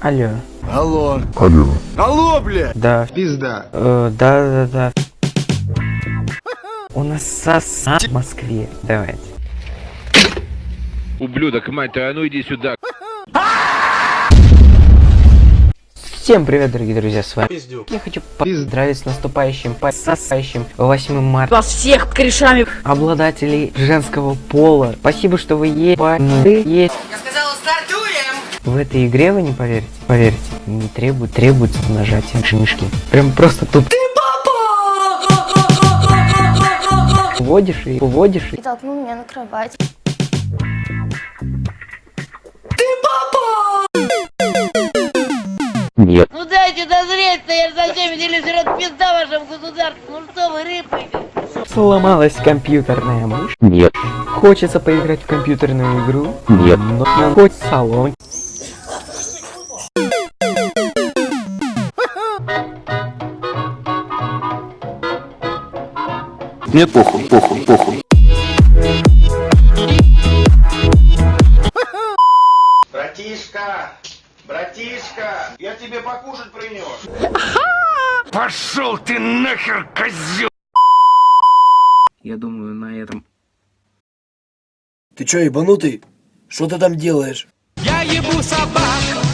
Алло. Алло. Алло. Алло, бля! Да. Пизда. Э, да, да, да. У нас соса в Москве. Давайте. Ублюдок, мать твою, а ну иди сюда. Всем привет, дорогие друзья, с вами Пиздюк. я хочу поздравить с наступающим, пососающим 8 марта Вас всех корешами. обладателей женского пола. Спасибо, что вы есть. есть. В этой игре вы не поверите. Поверьте, не требует, требуется нажатие мышки. Прям просто тут. Вводишь и вводишь и и толкнул меня на кровать. Нет. Ну дайте дозреть-то, я ж за всеми делюсь, жрет пизда вашему государству. Ну что вы, рыпаете? сломалась компьютерная мышь. Нет. Хочется поиграть в компьютерную игру. Нет. Но хоть салон. Нет, похуй, похуй, похуй. Братишка! Братишка! Я тебе покушать принес! Пошел ты нахер, козел! Я думаю, на этом Ты чё, ебанутый? Что ты там делаешь? Я ебу собак,